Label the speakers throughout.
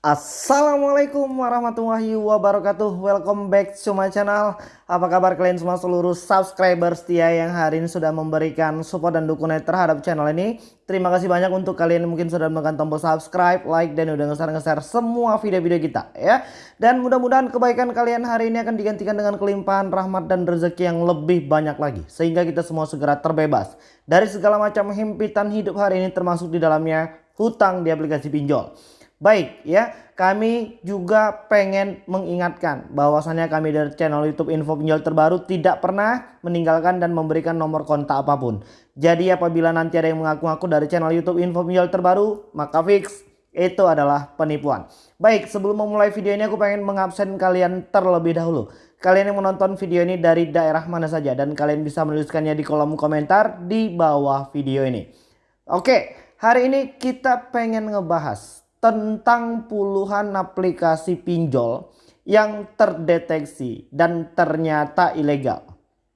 Speaker 1: Assalamualaikum warahmatullahi wabarakatuh. Welcome back to my channel. Apa kabar kalian semua seluruh subscriber setia yang hari ini sudah memberikan support dan dukungan terhadap channel ini? Terima kasih banyak untuk kalian yang mungkin sudah menekan tombol subscribe, like, dan udah nge-share-nge-share semua video-video kita ya. Dan mudah-mudahan kebaikan kalian hari ini akan digantikan dengan kelimpahan rahmat dan rezeki yang lebih banyak lagi. Sehingga kita semua segera terbebas dari segala macam himpitan hidup hari ini termasuk di dalamnya hutang di aplikasi pinjol Baik ya, kami juga pengen mengingatkan bahwasannya kami dari channel YouTube Info Pinjol Terbaru tidak pernah meninggalkan dan memberikan nomor kontak apa pun. Jadi apabila nanti ada yang mengaku-ngaku dari channel YouTube Info Pinjol Terbaru, maka fix itu adalah penipuan. Baik, sebelum memulai video ini aku pengen mengabsen kalian terlebih dahulu. Kalian yang menonton video ini dari daerah mana saja dan kalian bisa menuliskannya di kolom komentar di bawah video ini. Oke, hari ini kita pengen ngebahas tentang puluhan aplikasi pinjol yang terdeteksi dan ternyata ilegal.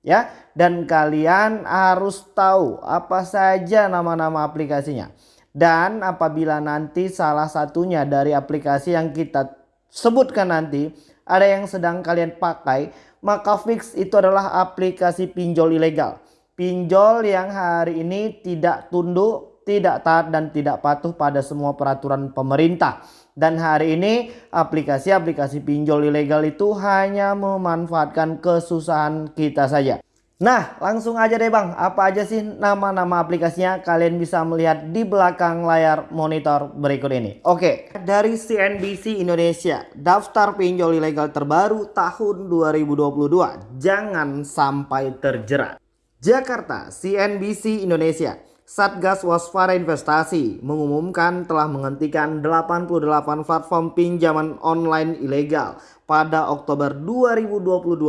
Speaker 1: Ya, dan kalian harus tahu apa saja nama-nama aplikasinya. Dan apabila nanti salah satunya dari aplikasi yang kita sebutkan nanti ada yang sedang kalian pakai, maka fix itu adalah aplikasi pinjol ilegal. Pinjol yang hari ini tidak tunduk tidak taat dan tidak patuh pada semua peraturan pemerintah. Dan hari ini aplikasi-aplikasi pinjol ilegal itu hanya memanfaatkan kesusahan kita saja. Nah langsung aja deh bang apa aja sih nama-nama aplikasinya kalian bisa melihat di belakang layar monitor berikut ini. Oke dari CNBC Indonesia daftar pinjol ilegal terbaru tahun 2022 jangan sampai terjerat. Jakarta CNBC Indonesia Satgas Waspada Investasi mengumumkan telah menghentikan 88 platform pinjaman online ilegal pada Oktober 2022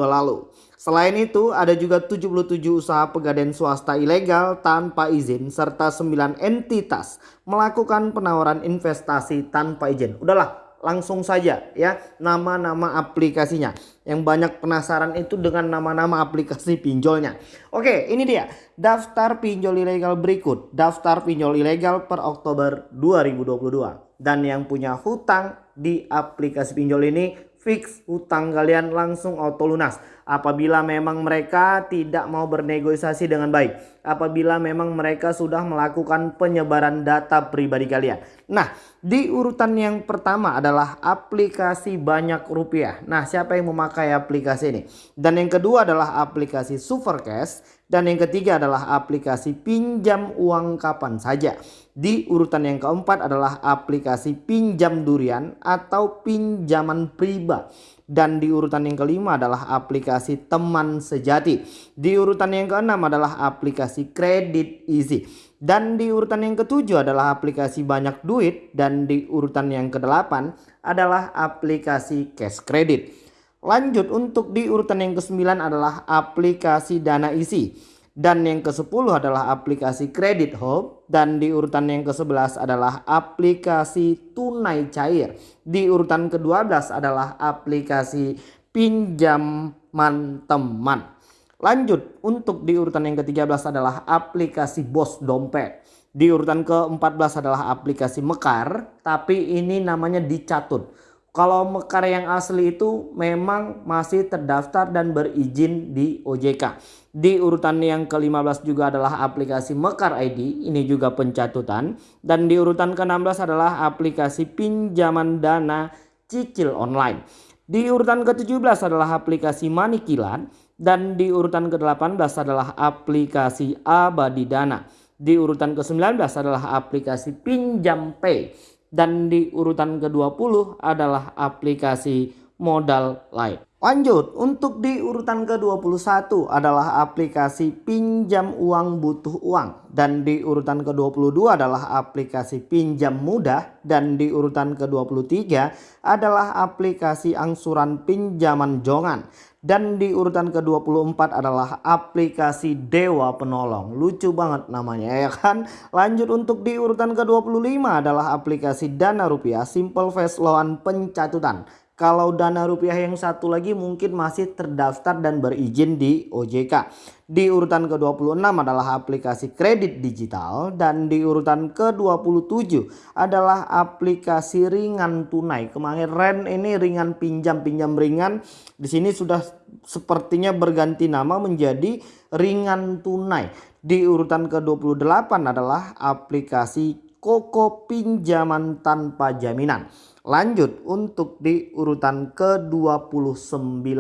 Speaker 1: lalu. Selain itu, ada juga 77 usaha pegadaian swasta ilegal tanpa izin serta 9 entitas melakukan penawaran investasi tanpa izin. Udahlah, langsung saja ya nama-nama aplikasinya. Yang banyak penasaran itu dengan nama-nama aplikasi pinjolnya. Oke ini dia daftar pinjol ilegal berikut. Daftar pinjol ilegal per Oktober 2022. Dan yang punya hutang di aplikasi pinjol ini fix hutang kalian langsung auto lunas apabila memang mereka tidak mau bernegosiasi dengan baik apabila memang mereka sudah melakukan penyebaran data pribadi kalian nah di urutan yang pertama adalah aplikasi banyak rupiah nah siapa yang memakai aplikasi ini dan yang kedua adalah aplikasi Supercash dan yang ketiga adalah aplikasi pinjam uang kapan saja. Di urutan yang keempat adalah aplikasi pinjam durian atau pinjaman priba. Dan di urutan yang kelima adalah aplikasi teman sejati. Di urutan yang keenam adalah aplikasi kredit easy. Dan di urutan yang ketujuh adalah aplikasi banyak duit. Dan di urutan yang kedelapan adalah aplikasi cash credit. Lanjut untuk di urutan yang ke-9 adalah aplikasi dana isi. Dan yang ke-10 adalah aplikasi Credit Hub. Dan di urutan yang ke-11 adalah aplikasi tunai cair. Di urutan ke-12 adalah aplikasi pinjaman teman. Lanjut untuk di urutan yang ke-13 adalah aplikasi Bos Dompet. Di urutan ke-14 adalah aplikasi Mekar. Tapi ini namanya dicatut. Kalau Mekar yang asli itu memang masih terdaftar dan berizin di OJK. Di urutan yang ke-15 juga adalah aplikasi Mekar ID, ini juga pencatutan. Dan di urutan ke-16 adalah aplikasi pinjaman dana cicil online. Di urutan ke-17 adalah aplikasi Manikilan. Dan di urutan ke-18 adalah aplikasi Abadi Dana. Di urutan ke-19 adalah aplikasi Pinjam Pay dan di urutan ke-20 adalah aplikasi modal lain. Lanjut, untuk di urutan ke-21 adalah aplikasi pinjam uang butuh uang. Dan di urutan ke-22 adalah aplikasi pinjam mudah. Dan di urutan ke-23 adalah aplikasi angsuran pinjaman jongan. Dan di urutan ke-24 adalah aplikasi Dewa Penolong. Lucu banget namanya ya kan. Lanjut untuk di urutan ke-25 adalah aplikasi Dana Rupiah Simple Fast Loan Pencatutan. Kalau dana rupiah yang satu lagi mungkin masih terdaftar dan berizin di OJK. Di urutan ke-26 adalah aplikasi kredit digital dan di urutan ke-27 adalah aplikasi ringan tunai. Kemarin ini ringan pinjam pinjam ringan. Di sini sudah sepertinya berganti nama menjadi ringan tunai. Di urutan ke-28 adalah aplikasi Koko pinjaman tanpa jaminan. Lanjut untuk di urutan ke-29.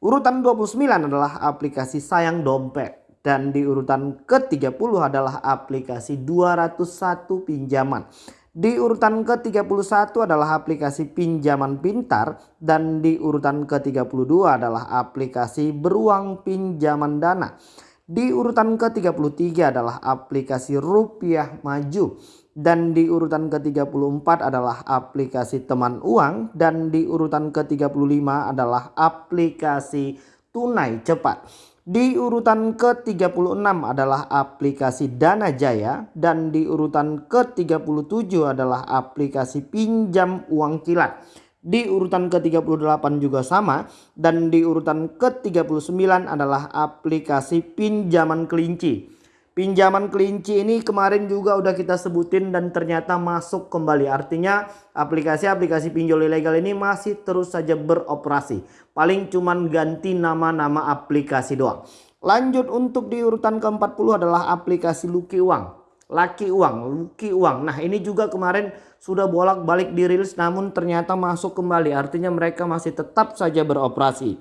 Speaker 1: Urutan 29 adalah aplikasi sayang dompet. Dan di urutan ke-30 adalah aplikasi 201 pinjaman. Di urutan ke-31 adalah aplikasi pinjaman pintar dan di urutan ke-32 adalah aplikasi beruang pinjaman dana. Di urutan ke-33 adalah aplikasi rupiah maju. Dan di urutan ke-34 adalah aplikasi teman uang. Dan di urutan ke-35 adalah aplikasi tunai cepat. Di urutan ke-36 adalah aplikasi Dana Jaya. Dan di urutan ke-37 adalah aplikasi pinjam uang kilat. Di urutan ke-38 juga sama. Dan di urutan ke-39 adalah aplikasi pinjaman kelinci. Pinjaman kelinci ini kemarin juga udah kita sebutin dan ternyata masuk kembali. Artinya aplikasi-aplikasi pinjol ilegal ini masih terus saja beroperasi. Paling cuman ganti nama-nama aplikasi doang. Lanjut untuk di urutan ke-40 adalah aplikasi Luki Uang. Laki Uang, Luki Uang. Nah ini juga kemarin sudah bolak-balik dirilis namun ternyata masuk kembali. Artinya mereka masih tetap saja beroperasi.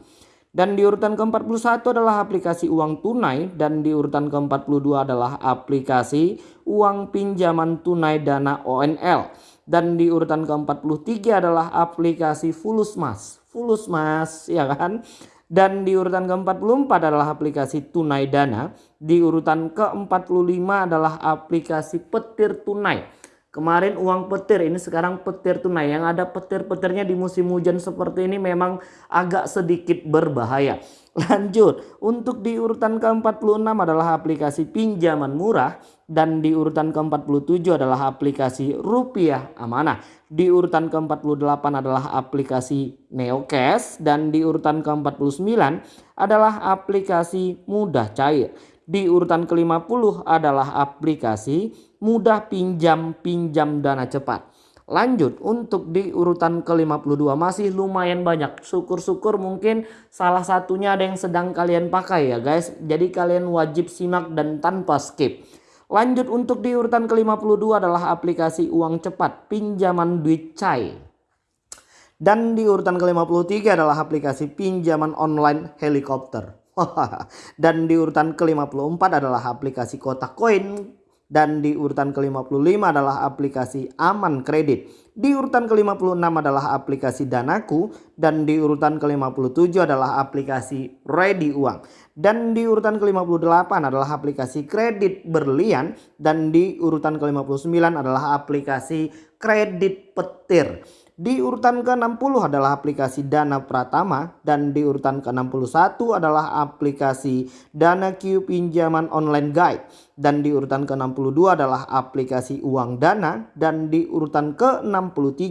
Speaker 1: Dan di urutan ke-41 adalah aplikasi uang tunai dan di urutan ke-42 adalah aplikasi uang pinjaman tunai dana ONL. Dan di urutan ke-43 adalah aplikasi Fulus Mas. Fulus Mas ya kan. Dan di urutan ke-44 adalah aplikasi tunai dana. Di urutan ke-45 adalah aplikasi petir tunai. Kemarin uang petir ini sekarang petir tunai. Yang ada petir-petirnya di musim hujan seperti ini memang agak sedikit berbahaya. Lanjut, untuk di urutan ke-46 adalah aplikasi pinjaman murah dan di urutan ke-47 adalah aplikasi rupiah amanah. Di urutan ke-48 adalah aplikasi Neocash dan di urutan ke-49 adalah aplikasi mudah cair. Di urutan ke-50 adalah aplikasi mudah pinjam pinjam dana cepat. Lanjut untuk di urutan ke-52 masih lumayan banyak. Syukur-syukur mungkin salah satunya ada yang sedang kalian pakai ya guys. Jadi kalian wajib simak dan tanpa skip. Lanjut untuk di urutan ke-52 adalah aplikasi uang cepat pinjaman duit cai. Dan di urutan ke-53 adalah aplikasi pinjaman online helikopter. Dan di urutan ke-54 adalah aplikasi kotak koin. Dan di urutan ke-55 adalah aplikasi aman kredit. Di urutan ke-56 adalah aplikasi Danaku. Dan di urutan ke-57 adalah aplikasi Ready Uang. Dan di urutan ke-58 adalah aplikasi kredit berlian. Dan di urutan ke-59 adalah aplikasi kredit petir. Di urutan ke-60 adalah aplikasi Dana Pratama dan di urutan ke-61 adalah aplikasi Dana Q Pinjaman Online Guide dan di urutan ke-62 adalah aplikasi Uang Dana dan di urutan ke-63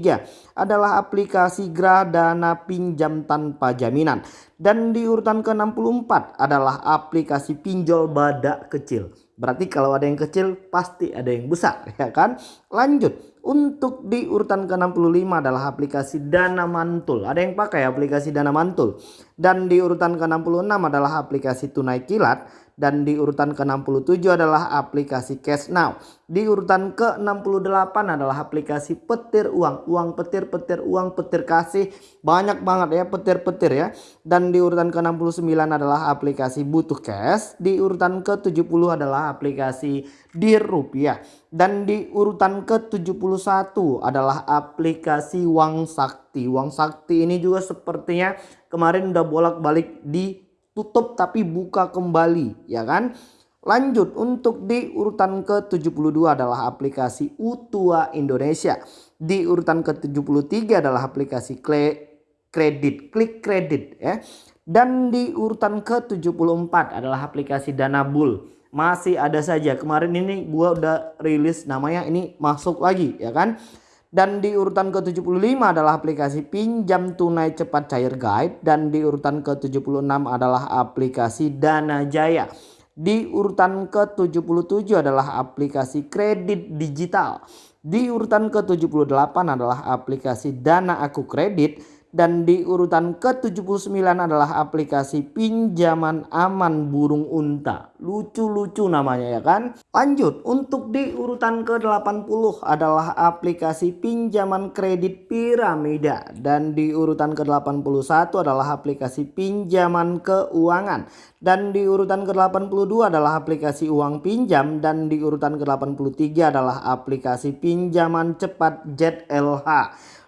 Speaker 1: adalah aplikasi Dana Pinjam Tanpa Jaminan dan di urutan ke-64 adalah aplikasi pinjol badak kecil. Berarti kalau ada yang kecil pasti ada yang besar ya kan? Lanjut. Untuk di urutan ke-65 adalah aplikasi Dana Mantul. Ada yang pakai aplikasi Dana Mantul. Dan di urutan ke-66 adalah aplikasi Tunai Kilat dan di urutan ke-67 adalah aplikasi Cash Now. Di urutan ke-68 adalah aplikasi petir uang, uang petir, petir uang, petir kasih. Banyak banget ya petir-petir ya. Dan di urutan ke-69 adalah aplikasi butuh cash. Di urutan ke-70 adalah aplikasi Dir Rupiah. Dan di urutan ke-71 adalah aplikasi Wang Sakti. Wang Sakti ini juga sepertinya kemarin udah bolak-balik di tutup tapi buka kembali ya kan. Lanjut untuk di urutan ke-72 adalah aplikasi Utua Indonesia. Di urutan ke-73 adalah aplikasi kredit, klik kredit ya. Dan di urutan ke-74 adalah aplikasi Dana Bull. Masih ada saja. Kemarin ini gua udah rilis namanya ini masuk lagi ya kan. Dan di urutan ke-75 adalah aplikasi pinjam tunai cepat cair guide. Dan di urutan ke-76 adalah aplikasi Dana Jaya. Di urutan ke-77 adalah aplikasi kredit digital. Di urutan ke-78 adalah aplikasi Dana Aku Kredit dan di urutan ke-79 adalah aplikasi pinjaman aman burung unta. Lucu-lucu namanya ya kan? Lanjut, untuk di urutan ke-80 adalah aplikasi pinjaman kredit piramida. Dan di urutan ke-81 adalah aplikasi pinjaman keuangan. Dan di urutan ke-82 adalah aplikasi uang pinjam. Dan di urutan ke-83 adalah aplikasi pinjaman cepat ZLH.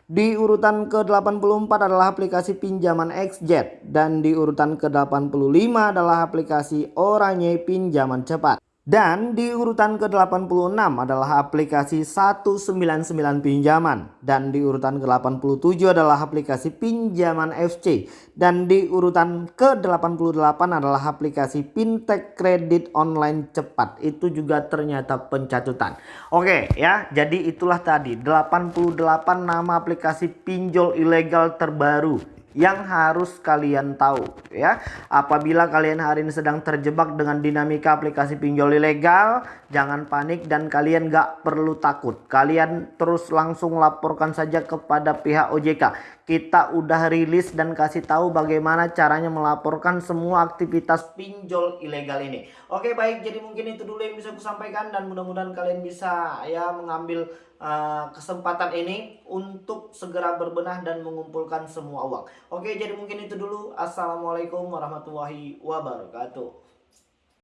Speaker 1: Di urutan ke-84 adalah aplikasi pinjaman XZ dan di urutan ke-85 adalah aplikasi Oranye pinjaman cepat. Dan di urutan ke-86 adalah aplikasi 199 pinjaman. Dan di urutan ke-87 adalah aplikasi pinjaman FC. Dan di urutan ke-88 adalah aplikasi fintech kredit online cepat. Itu juga ternyata pencatutan. Oke ya, jadi itulah tadi 88 nama aplikasi pinjol ilegal terbaru yang harus kalian tahu ya. Apabila kalian hari ini sedang terjebak dengan dinamika aplikasi pinjol ilegal, jangan panik dan kalian gak perlu takut. Kalian terus langsung laporkan saja kepada pihak OJK. Kita udah rilis dan kasih tahu bagaimana caranya melaporkan semua aktivitas pinjol ilegal ini. Oke baik, jadi mungkin itu dulu yang bisa aku sampaikan dan mudah-mudahan kalian bisa ya mengambil uh, kesempatan ini untuk segera berbenah dan mengumpulkan semua uang. Oke, jadi mungkin itu dulu. Assalamualaikum warahmatullahi wabarakatuh.